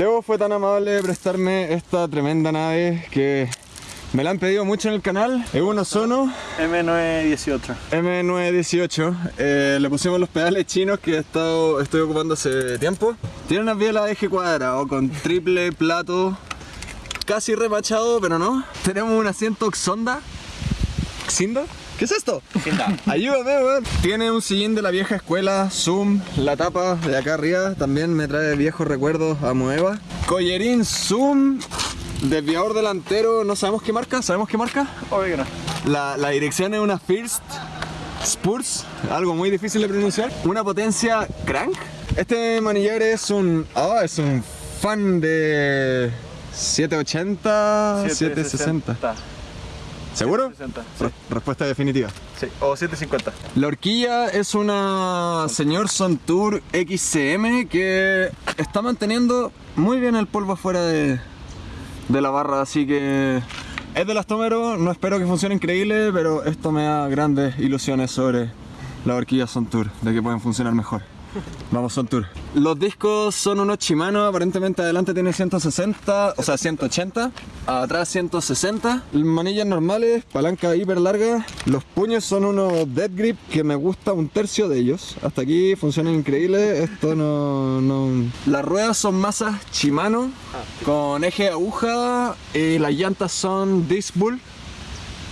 Teo fue tan amable de prestarme esta tremenda nave que me la han pedido mucho en el canal. Es un Ozono M918. M918. Eh, le pusimos los pedales chinos que he estado, estoy ocupando hace tiempo. Tiene unas bielas de eje cuadrado con triple plato, casi remachado, pero no. Tenemos un asiento Xonda. ¿Xinda? ¿Qué es esto? Ayúdame, weón. Tiene un sillín de la vieja escuela, Zoom, la tapa de acá arriba también me trae viejos recuerdos a Moeva. Collerín Zoom, desviador delantero, no sabemos qué marca, ¿sabemos qué marca? Obvio que no. La, la dirección es una First Spurs, algo muy difícil de pronunciar. Una potencia crank. Este manillar es un. Ah, es un fan de 780, 760. ¿Seguro? 760, Re- Respuesta definitiva. Sí, o 750. La horquilla es una señor Sontour XCM que está manteniendo muy bien el polvo afuera de, de la barra, así que es de lastomero, no espero que funcione increíble, pero esto me da grandes ilusiones sobre la horquilla Sontour, de que pueden funcionar mejor. Vamos Sontour. Los discos son unos Shimano, aparentemente adelante tiene 160, o sea 180, atrás 160. Manillas normales, palanca hiper larga. Los puños son unos Dead Grip que me gusta un tercio de ellos. Hasta aquí funcionan increíble, esto no, no... Las ruedas son masas Shimano con eje aguja y las llantas son Disc Bull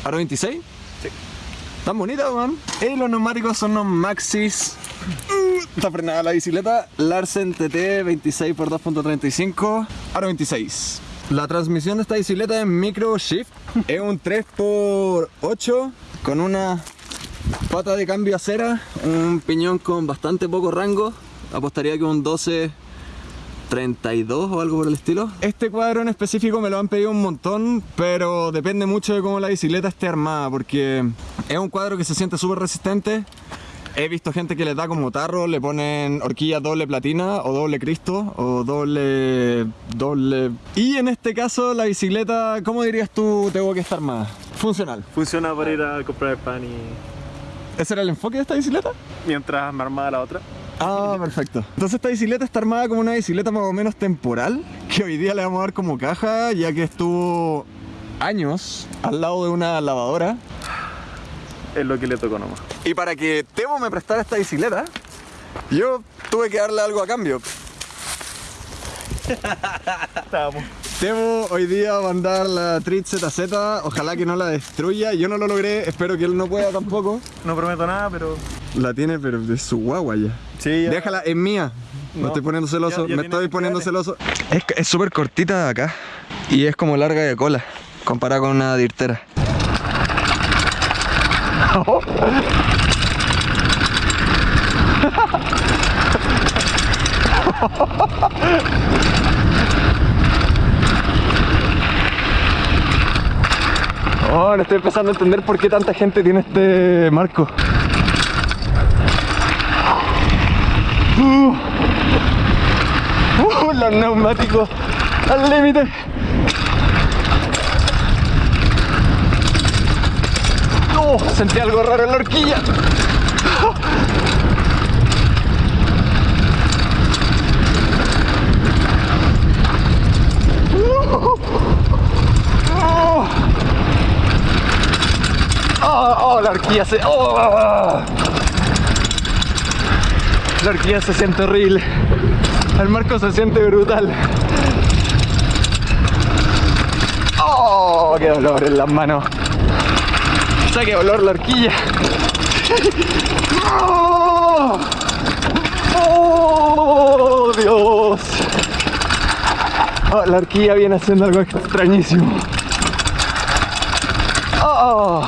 Aro 26. Sí. Tan bonitas, man. Y los neumáticos son unos Maxis. Uh, Está frenada la bicicleta. Larsen TT 26 x 2.35. Aro 26. La transmisión de esta bicicleta es Micro Shift. Es un 3x8 con una pata de cambio acera. Un piñón con bastante poco rango. Apostaría que un 12 32 o algo por el estilo. Este cuadro en específico me lo han pedido un montón, pero depende mucho de cómo la bicicleta esté armada, porque es un cuadro que se siente súper resistente. He visto gente que le da como tarro, le ponen horquilla doble platina o doble cristo o doble... doble... Y en este caso la bicicleta, ¿cómo dirías tú tengo que estar armada? Funcional. Funciona para ir a comprar el pan y. ¿Ese era el enfoque de esta bicicleta? Mientras me armaba la otra. Ah, perfecto. Entonces esta bicicleta está armada como una bicicleta más o menos temporal, que hoy día le vamos a dar como caja, ya que estuvo años al lado de una lavadora. Es lo que le tocó nomás. Y para que Temo me prestara esta bicicleta, yo tuve que darle algo a cambio. Estábamos. Temo hoy día va a andar la Trit ZZ, ojalá que no la destruya, yo no lo logré, espero que él no pueda tampoco. No prometo nada, pero. La tiene, pero es su guagua ya. Sí, ya. Déjala, es mía. Me No, estoy poniendo celoso, ya- ya me estoy poniendo celoso. Es es súper cortita de acá y es como larga de cola, comparada con una dirtera. Oh, no estoy empezando a entender por qué tanta gente tiene este marco. Uh, uh, los neumáticos al límite. Oh, sentí algo raro en la horquilla. Oh. Oh, oh, la horquilla se... oh. La horquilla se siente horrible. El marco se siente brutal. ¡Oh! ¡Qué dolor en las manos! O sea, qué dolor la horquilla. ¡Oh! ¡Oh, Dios! Oh, la horquilla viene haciendo algo extrañísimo. ¡Oh!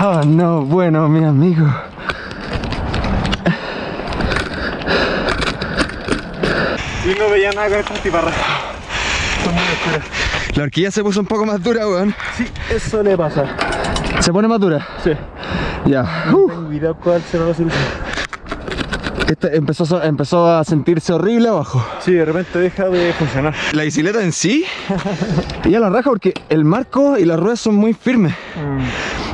¡Oh, no! Bueno, mi amigo. Y no veía nada con tiparras. La horquilla se puso un poco más dura, weón. Sí, eso le pasa. ¿Se pone más dura? Sí. Ya. Uh. Tengo idea cuál será la solución. Este empezó, a empezó a sentirse horrible abajo. Sí, de repente deja de funcionar. La bicicleta en sí, ya la raja porque el marco y las ruedas son muy firmes.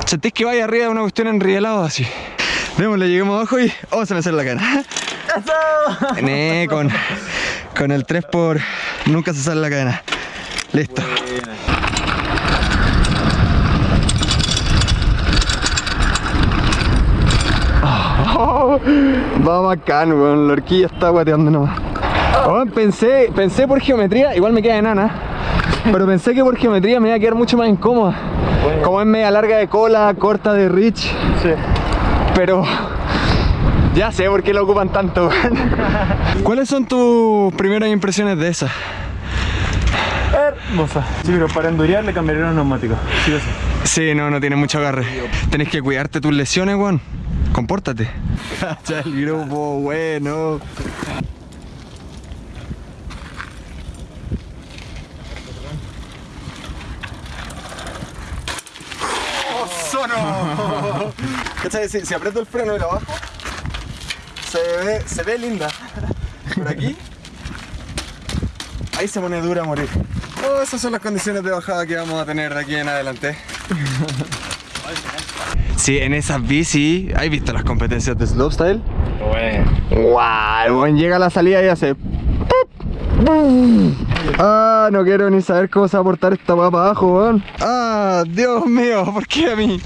Sentís que vaya arriba de una cuestión enrielada así. Démosle, lleguemos abajo y... Oh, se me sale la cara. Con, con el 3 por nunca se sale la cadena. Listo. Oh, va bacán, weón. La horquilla está guateando nomás. Weón, pensé, pensé por geometría, igual me queda enana. Pero pensé que por geometría me iba a quedar mucho más incómoda. Como es media larga de cola, corta de reach. Sí. Pero ya sé por qué lo ocupan tanto. weón. ¿Cuáles son tus primeras impresiones de esa? Hermosa. Sí, pero para endurear le cambiaría los neumáticos. Sí o sí. Sí, no, no tiene mucho agarre. Tenés que cuidarte tus lesiones, weón. Compórtate. Ya el grupo, bueno. ¡Oso no! ¿Cachai? Si, si aprieto el freno y lo bajo, se ve, se ve linda. Por aquí, ahí se pone dura a morir. Oh, esas son las condiciones de bajada que vamos a tener de aquí en adelante. Sí, en esas bici, ¿has visto las competencias de slopestyle? Bueno. ¡Wow! Llega a la salida y hace. Ah, no quiero ni saber cómo se va a portar esta para abajo, weón. Ah, Dios mío, ¿por qué a mí?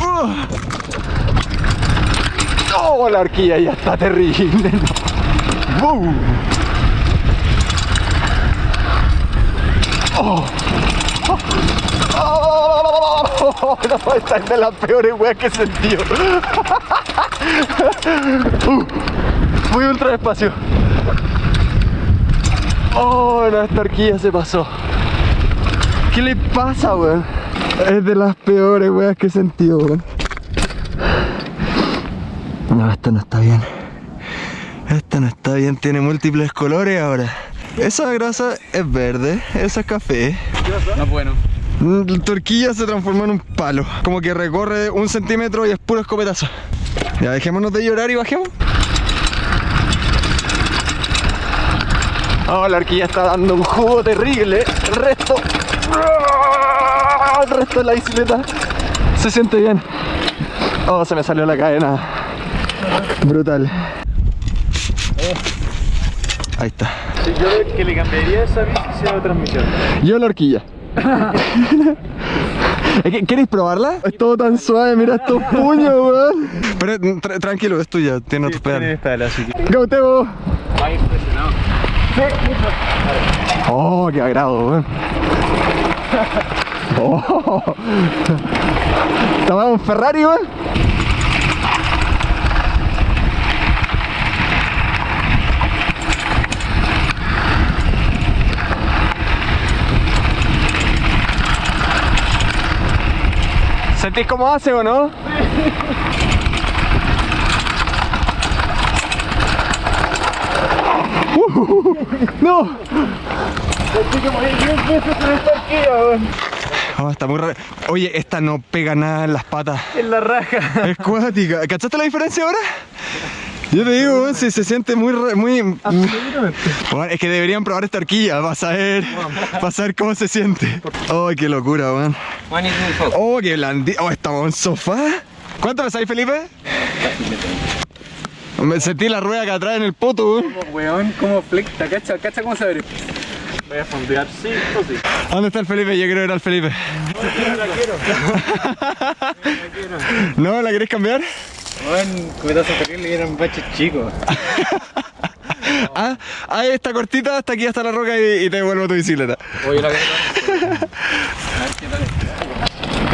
Uh. La horquilla ya está terrible. ¡Bum! Oh. Oh, no, esta es de las peores weas que he sentido. Uh, ultra despacio. Oh, no, esta horquilla se pasó. ¿Qué le pasa, weón? Es de las peores weas que he sentido, weón. No, esto no está bien. Esto no está bien, tiene múltiples colores ahora. Esa grasa es verde, esa es café. No bueno. Mm, La torquilla se transformó en un palo. Como que recorre un centímetro y es puro escopetazo. Ya dejémonos de llorar y bajemos. Oh, la horquilla está dando un jugo terrible. El resto. El resto de la bicicleta se siente bien. Oh, se me salió la cadena. Brutal. Ahí está. Sí, yo lo que le cambiaría esa bici sea de transmisión. Yo la horquilla. ¿Queréis probarla? Es todo tan suave, mira estos puños, weón. Pero tra- tranquilo, es tuya, tiene otros pedales. pedal, así que. Go, Tebo. Va impresionado. Oh, qué agrado, weón. Oh. Tomamos un Ferrari, weón. ¿Sentís cómo hace o no? ¡No! Oh, está muy rara. Oye, esta no pega nada en las patas. En la raja. Es cuática. ¿Cachaste la diferencia ahora? Yo te digo, weón, si se siente muy... re- muy Weón, es que deberían probar esta horquilla para saber, para saber cómo se siente. ¡Ay, qué locura, weón! ¡Oh, qué blandito! ¡Oh, estamos en sofá! ¿Cuánto pesáis, Felipe? Me sentí la rueda acá atrás en el poto, weón. Weón, cómo flecta, cacha, cacha cómo se abre. Voy a fondear, sí, o sí. ¿Dónde está el Felipe? Yo creo que era el Felipe. ¿No? ¿La querés cambiar? Weón, cubetazo terrible y eran baches chicos. Ah, ah, esta cortita hasta aquí hasta la roca y, y te devuelvo tu bicicleta. Oye, la verdad. A ver qué tal.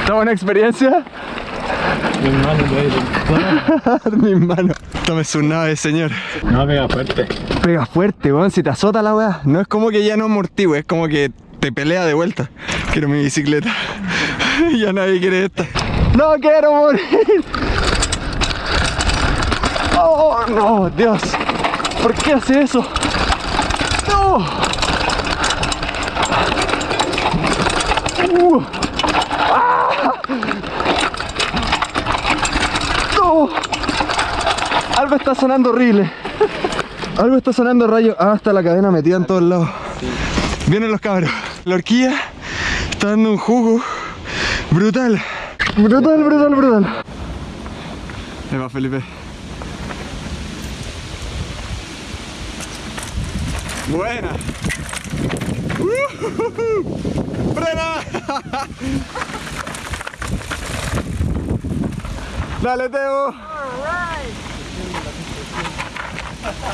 ¿Está buena experiencia? Mi mano. Mi mano. Tome su nave, señor. No, pega fuerte. Pega fuerte, weón. Si te azota la weá. No es como que ya no amortigua, es como que te pelea de vuelta. Quiero mi bicicleta. ya nadie quiere esta. ¡No quiero morir! ¡Oh, no! ¡Dios! ¿Por qué hace eso? ¡No! Uh. ¡Ah! ¡No! Algo está sonando horrible. Algo está sonando rayo. Ah, está la cadena metida en todos lados. Vienen los cabros. La horquilla está dando un jugo brutal. Brutal, brutal, brutal. Ahí va Felipe. Buena. ¡Ujujuju! ¡Frena! Dale, Teo.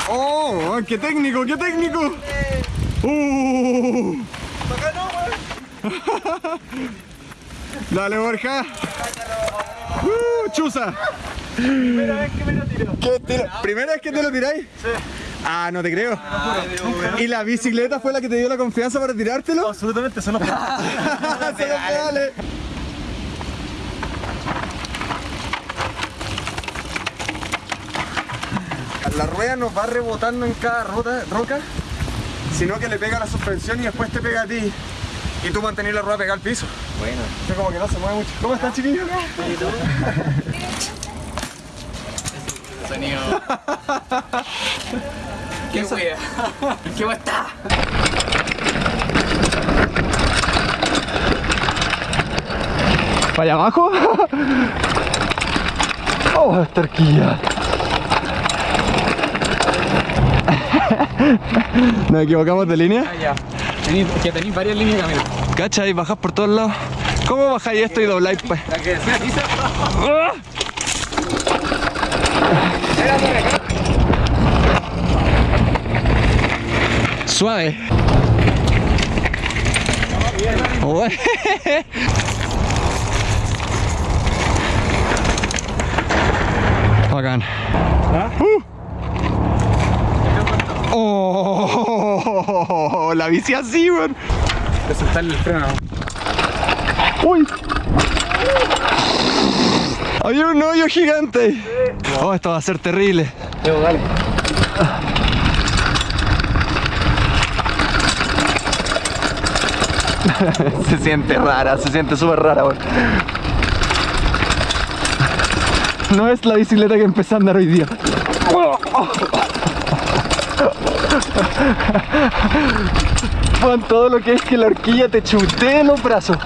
¡Oh! ¡Qué técnico! ¡Qué técnico! ¡Uh! Dale, Borja. ¡Uh! ¡Chusa! Primera vez que me lo tiro. ¿Qué tiro? ¿Primera vez que te lo tiráis? Sí. Ah, no te creo. ¿Y la bicicleta fue la que te dio la confianza para tirártelo? Absolutamente, son los pedales. La rueda no va rebotando en cada rota- roca, sino que le pega la suspensión y después te pega a ti. Y tú mantenés la rueda pegada al piso. Bueno. Esto como que no se mueve mucho. ¿Cómo estás, chiquillos? Sonido. Qué wea. Qué wea está. ¿Para allá abajo? Oh, esta horquilla. Nos equivocamos de línea. Ah, ya. Tení- que tenéis varias líneas de camino. Cacha y bajás por todos lados. ¿Cómo bajáis esto y dobláis pues? La que. ¡Ah! Suave. Ué. Bacán. Uh. Oh, la bici así, weón. De soltarle el freno. ¡Uy! Había un hoyo gigante. Oh, esto va a ser terrible. Dale. Se siente rara, se siente súper rara, weón. No es la bicicleta que empecé a andar hoy día. Con todo lo que es que la horquilla te chutee los brazos.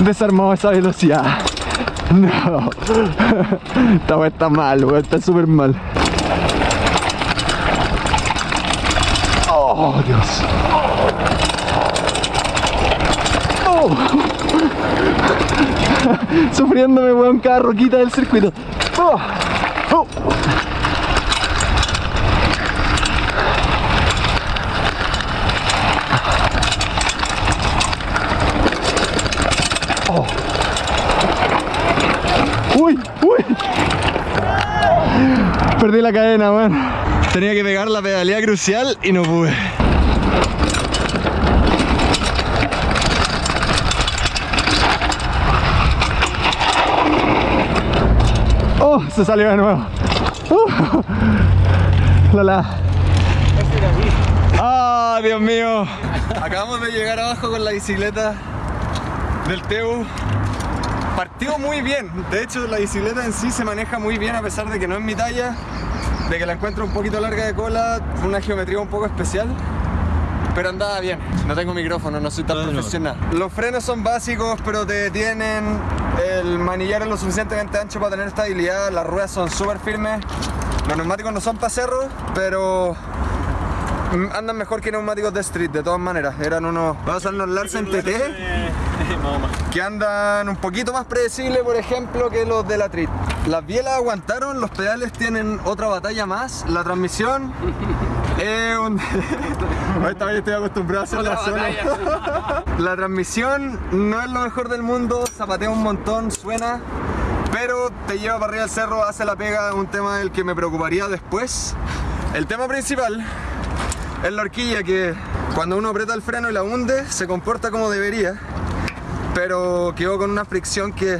Desarmó esa velocidad. No. Esta está mal. Está súper mal. Oh, Dios. Oh. Sufriéndome, weón, cada roquita del circuito. Oh. Oh. Uy, uy. Perdí la cadena, weón. Tenía que pegar la pedalía crucial y no pude. Oh, se salió de nuevo. Uh. Ah, Dios mío. Acabamos de llegar abajo con la bicicleta del Teu. Partió muy bien. De hecho, la bicicleta en sí se maneja muy bien a pesar de que no es mi talla, de que la encuentro un poquito larga de cola, una geometría un poco especial. Pero andaba bien. No tengo micrófono, no soy tan profesional. Los frenos son básicos, pero te detienen. El manillar es lo suficientemente ancho para tener estabilidad. Las ruedas son súper firmes. Los neumáticos no son para cerro, pero andan mejor que neumáticos de street, de todas maneras. Eran unos. Vamos a usar unos Larsen TT que andan un poquito más predecibles, por ejemplo, que los de la Trit. Las bielas aguantaron, los pedales tienen otra batalla más, la transmisión es un... Esta vez estoy acostumbrado a hacerla sola. La transmisión no es lo mejor del mundo, zapatea un montón, suena, pero te lleva para arriba del cerro, hace la pega, un tema del que me preocuparía después. El tema principal es la horquilla que cuando uno aprieta el freno y la hunde, se comporta como debería pero quedó con una fricción que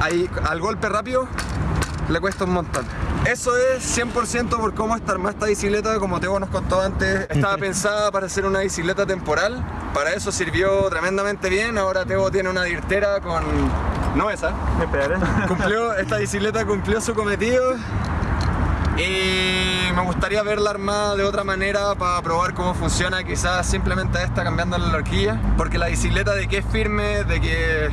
ahí, al golpe rápido le cuesta un montón. eso es 100% por cómo está armada esta bicicleta, como Teo nos contó antes, estaba pensada para ser una bicicleta temporal, para eso sirvió tremendamente bien, ahora Teo tiene una dirtera con... no esa, cumplió, esta bicicleta cumplió su cometido y me gustaría verla armada de otra manera para probar cómo funciona, quizás simplemente esta cambiando la horquilla, porque la bicicleta de que es firme, de que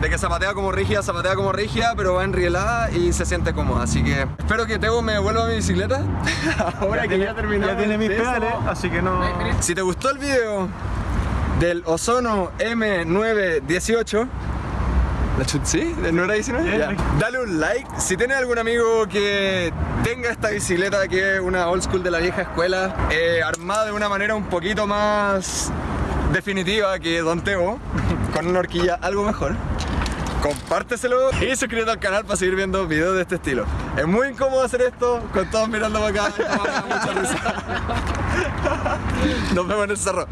de que zapatea como rígida, zapatea como rígida, pero va enrielada y se siente cómoda, así que espero que Teo me devuelva mi bicicleta. Ahora que ya terminó. Ya tiene mis pedales, así que no. Si te gustó el video del Ozono M918, ¿La chut sí? ¿No era 19? Sí, Ya. sí. Dale un like. Si tienes algún amigo que tenga esta bicicleta que es una old school de la vieja escuela, eh, armada de una manera un poquito más definitiva que Don Teo, con una horquilla algo mejor, compárteselo y suscríbete al canal para seguir viendo videos de este estilo. Es muy incómodo hacer esto con todos mirando para acá. mucha risa. Nos vemos en el cerro.